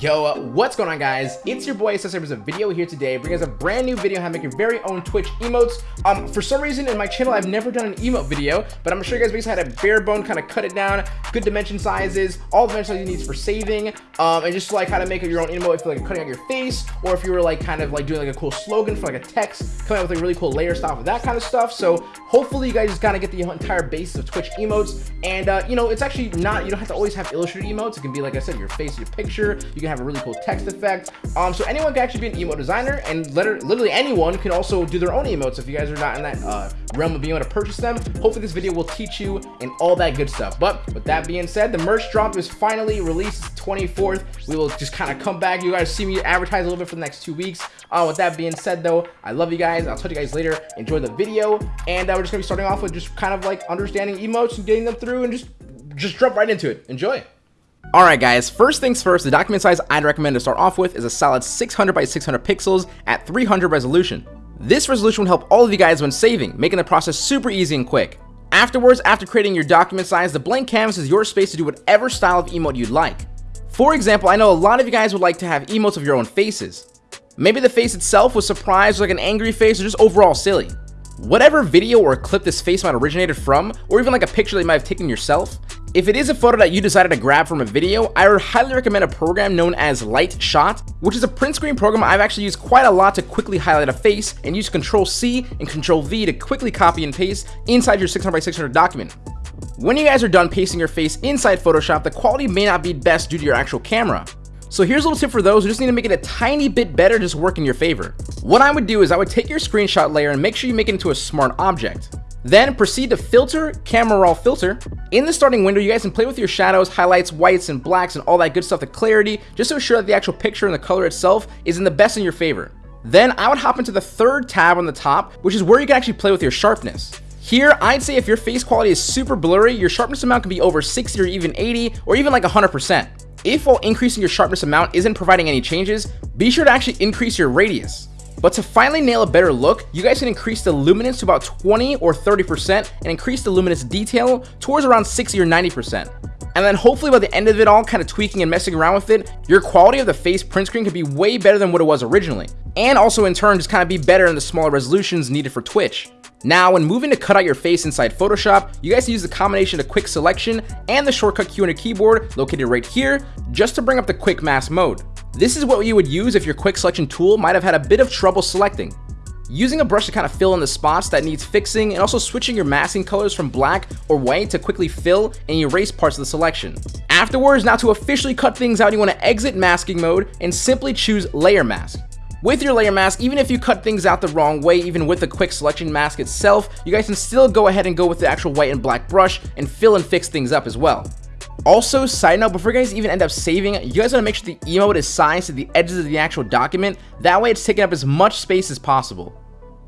Yo, what's going on guys? It's your boy Assessor with a video here today, bringing us a brand new video how to make your very own Twitch emotes. Um, for some reason in my channel, I've never done an emote video, but I'm gonna show you guys basically how to bare bone kind of cut it down, good dimension sizes, all the dimension you need for saving, um, and just like how to make your own emote if you're like cutting out your face, or if you were like kind of like doing like a cool slogan for like a text, coming out with like really cool layer style for that kind of stuff. So hopefully you guys just kind of get the entire base of Twitch emotes, and uh, you know, it's actually not, you don't have to always have illustrated emotes. It can be, like I said, your face, your picture, you can have a really cool text effect. Um, so anyone can actually be an emote designer, and literally anyone can also do their own emotes if you guys are not in that uh, realm of being able to purchase them. Hopefully this video will teach you and all that good stuff. But with that being said, the merch drop is finally released 24th. We will just kind of come back. You guys see me advertise a little bit for the next two weeks. Uh, with that being said though, I love you guys. I'll talk to you guys later. Enjoy the video. And uh, we're just gonna be starting off with just kind of like understanding emotes and getting them through and just just jump right into it. Enjoy. Alright guys, first things first, the document size I'd recommend to start off with is a solid 600 by 600 pixels at 300 resolution. This resolution will help all of you guys when saving, making the process super easy and quick. Afterwards, after creating your document size, the blank canvas is your space to do whatever style of emote you'd like. For example, I know a lot of you guys would like to have emotes of your own faces. Maybe the face itself was surprised, like an angry face, or just overall silly. Whatever video or clip this face might originated from, or even like a picture that you might have taken yourself, if it is a photo that you decided to grab from a video, I would highly recommend a program known as Lightshot, which is a print screen program I've actually used quite a lot to quickly highlight a face and use Control C and Control V to quickly copy and paste inside your 600 by 600 document. When you guys are done pasting your face inside Photoshop, the quality may not be best due to your actual camera. So here's a little tip for those who just need to make it a tiny bit better just work in your favor. What I would do is I would take your screenshot layer and make sure you make it into a smart object. Then proceed to filter camera raw filter. In the starting window, you guys can play with your shadows, highlights, whites, and blacks, and all that good stuff, the clarity, just to ensure that the actual picture and the color itself is in the best in your favor. Then I would hop into the third tab on the top, which is where you can actually play with your sharpness. Here, I'd say if your face quality is super blurry, your sharpness amount can be over 60 or even 80, or even like 100%. If while increasing your sharpness amount isn't providing any changes, be sure to actually increase your radius. But to finally nail a better look, you guys can increase the luminance to about 20 or 30% and increase the luminance detail towards around 60 or 90%. And then hopefully by the end of it all, kind of tweaking and messing around with it, your quality of the face print screen could be way better than what it was originally. And also in turn, just kind of be better in the smaller resolutions needed for Twitch. Now, when moving to cut out your face inside Photoshop, you guys use the combination of quick selection and the shortcut key on your keyboard located right here, just to bring up the quick mask mode. This is what you would use if your quick selection tool might have had a bit of trouble selecting. Using a brush to kind of fill in the spots that needs fixing and also switching your masking colors from black or white to quickly fill and erase parts of the selection. Afterwards, now to officially cut things out, you want to exit masking mode and simply choose layer mask. With your layer mask, even if you cut things out the wrong way, even with the quick selection mask itself, you guys can still go ahead and go with the actual white and black brush and fill and fix things up as well. Also, side note, before you guys even end up saving, you guys want to make sure the emote is sized to the edges of the actual document. That way it's taking up as much space as possible.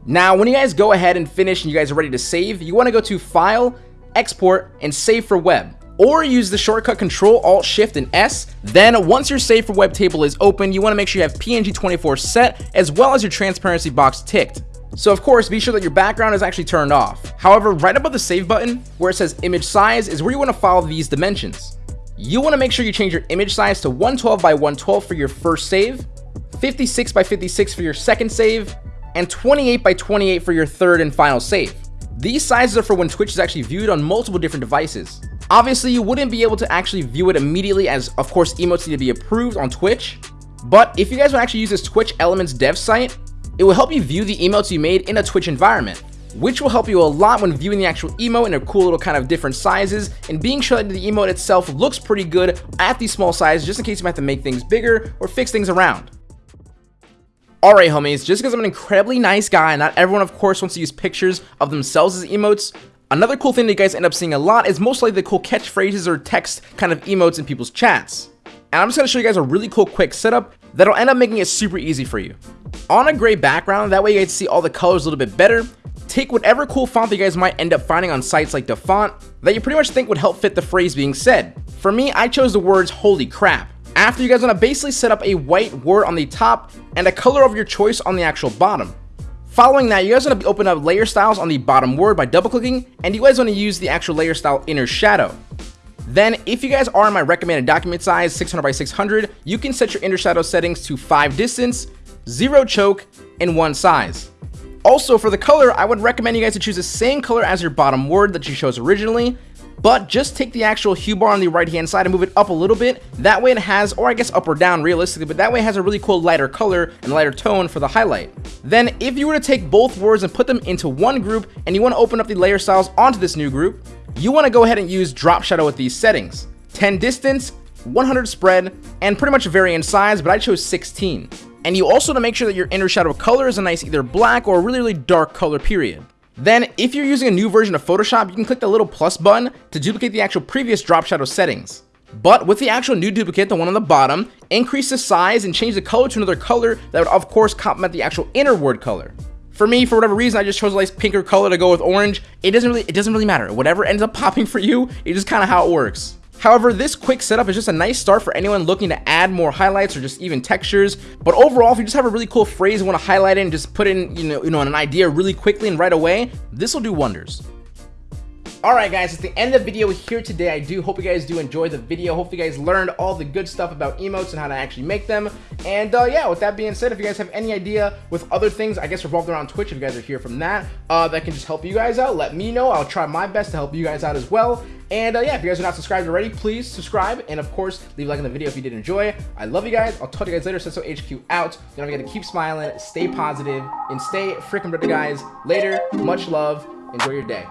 Now, when you guys go ahead and finish and you guys are ready to save, you want to go to File, Export, and Save for Web. Or use the shortcut Control, Alt, Shift, and S. Then, once your Save for Web table is open, you want to make sure you have PNG24 set, as well as your transparency box ticked. So of course, be sure that your background is actually turned off. However, right above the save button, where it says image size, is where you want to follow these dimensions. You want to make sure you change your image size to 112 by 112 for your first save, 56 by 56 for your second save, and 28 by 28 for your third and final save. These sizes are for when Twitch is actually viewed on multiple different devices. Obviously, you wouldn't be able to actually view it immediately as, of course, emotes need to be approved on Twitch. But if you guys want to actually use this Twitch Elements dev site, it will help you view the emotes you made in a Twitch environment, which will help you a lot when viewing the actual emote in a cool little kind of different sizes and being sure that the emote itself looks pretty good at these small sizes just in case you might have to make things bigger or fix things around. Alright homies, just because I'm an incredibly nice guy, not everyone of course wants to use pictures of themselves as emotes, another cool thing that you guys end up seeing a lot is most likely the cool catchphrases or text kind of emotes in people's chats. And I'm just going to show you guys a really cool quick setup that'll end up making it super easy for you. On a gray background, that way you guys see all the colors a little bit better. Take whatever cool font that you guys might end up finding on sites like DaFont that you pretty much think would help fit the phrase being said. For me, I chose the words holy crap. After you guys want to basically set up a white word on the top and a color of your choice on the actual bottom. Following that, you guys want to open up layer styles on the bottom word by double clicking and you guys want to use the actual layer style inner shadow. Then, if you guys are in my recommended document size, 600 by 600, you can set your inner shadow settings to 5 distance, 0 choke, and 1 size. Also, for the color, I would recommend you guys to choose the same color as your bottom word that you chose originally, but just take the actual hue bar on the right hand side and move it up a little bit. That way it has, or I guess up or down realistically, but that way it has a really cool lighter color and lighter tone for the highlight. Then if you were to take both words and put them into one group and you want to open up the layer styles onto this new group, you want to go ahead and use drop shadow with these settings. 10 distance, 100 spread, and pretty much vary in size, but I chose 16. And you also want to make sure that your inner shadow color is a nice either black or really, really dark color period. Then, if you're using a new version of Photoshop, you can click the little plus button to duplicate the actual previous drop shadow settings. But with the actual new duplicate, the one on the bottom, increase the size and change the color to another color that would of course complement the actual inner word color. For me, for whatever reason, I just chose a nice pinker color to go with orange. It doesn't really, it doesn't really matter. Whatever ends up popping for you, it's just kind of how it works. However, this quick setup is just a nice start for anyone looking to add more highlights or just even textures. But overall, if you just have a really cool phrase you want to highlight it and just put in, you know, you know, an idea really quickly and right away, this will do wonders. Alright guys, it's the end of the video here today. I do hope you guys do enjoy the video. Hope you guys learned all the good stuff about emotes and how to actually make them. And uh, yeah, with that being said, if you guys have any idea with other things, I guess revolved around Twitch, if you guys are here from that, uh, that can just help you guys out, let me know. I'll try my best to help you guys out as well. And uh, yeah, if you guys are not subscribed already, please subscribe. And of course, leave a like on the video if you did enjoy. I love you guys. I'll talk to you guys later. Senso HQ out. Don't forget to keep smiling, stay positive, and stay freaking brother, guys. Later. Much love. Enjoy your day.